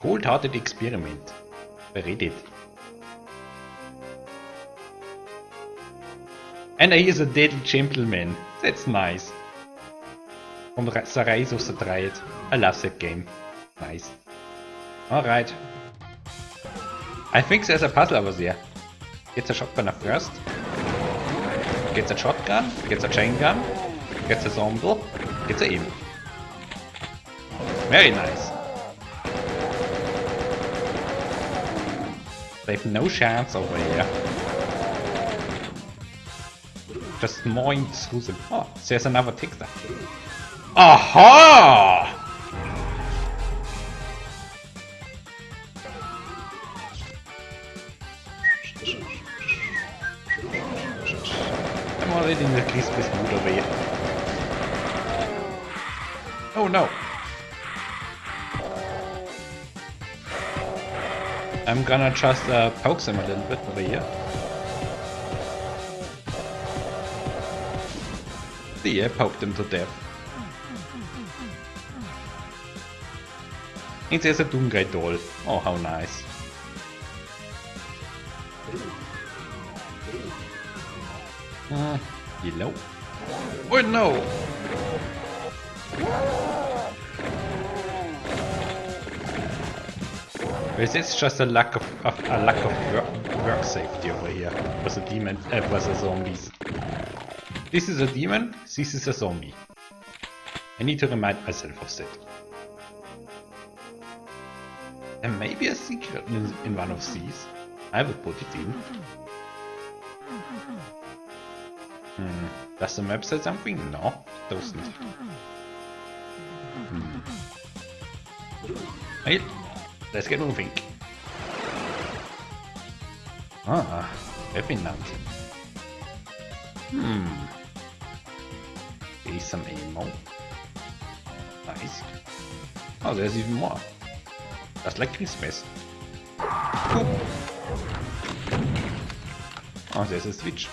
Cold-hearted experiment. By Reddit. And he is a dead gentleman. That's nice. From the Rise of the Triad. I love that game. Nice. Alright. I think there's a puzzle over there. Gets a shotgun first. Gets a shotgun. Gets a chain gun. Gets a zombie. Gets a aim. Very nice. They have no chance over here. Just through them. Oh, there's another there. Aha! I'm already in the Christmas mood over here. Oh no! I'm gonna just uh, poke them a little bit over here. See, I poked them to death. And there's a Doomguy doll. Oh, how nice. Uh, yellow. Oh no! Is just a lack of, of a lack of work, work safety over here Was a demon uh, with the zombies? This is a demon, this is a zombie. I need to remind myself of that. And maybe a secret in, in one of these. I will put it in. Hmm. Does the map say something? No, it doesn't. Hmm. Let's get moving. Ah, Revenant. Hmm. Here's some ammo. Nice. Oh, there's even more. Just like Christmas. Oh, there's a switch.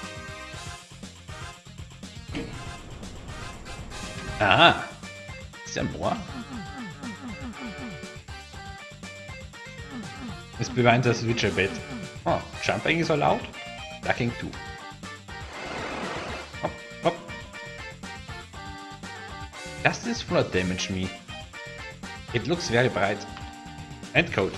Ah! Is there It's behind the switch a bit. Oh, jumping is allowed? Ducking too. Hop, hop. Does this flood damage me? It looks very bright. And cold.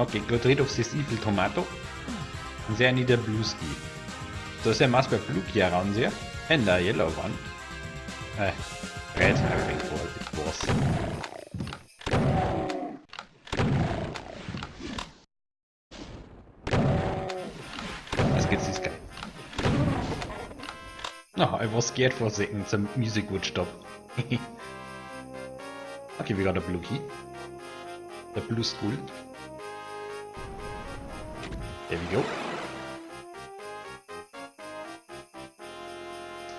Okay, of this evil tomato. And there I need a blue ski. So there must be a blue key around there. And a yellow one. Uh, red, I think it was. Let's get this guy. No, I was scared for a second the music would stop. okay, we got a blue key. The blue school. There we go.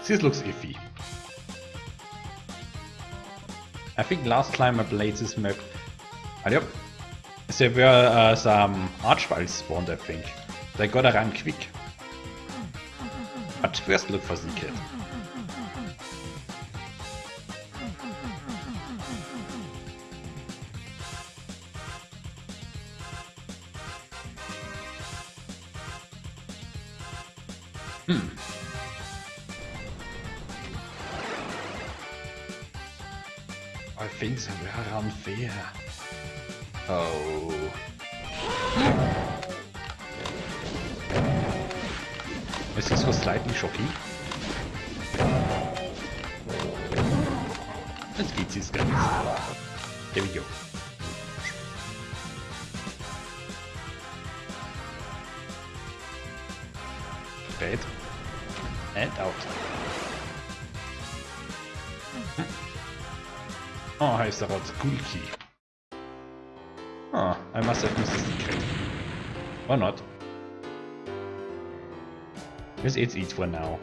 This looks iffy. I think last time I played this map... Ah, yep. There were uh, some archviles spawned, I think. They gotta run quick. But first look for secret. Hmm. I think they were unfair. Oh. Is this was slightly shocking? Let's get these guys. There we go. Red. And out. Oh, heißt daraus Cool Key. Oh, I must have missed a secret. Or not. This is it for now.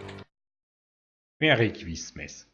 Merry Christmas.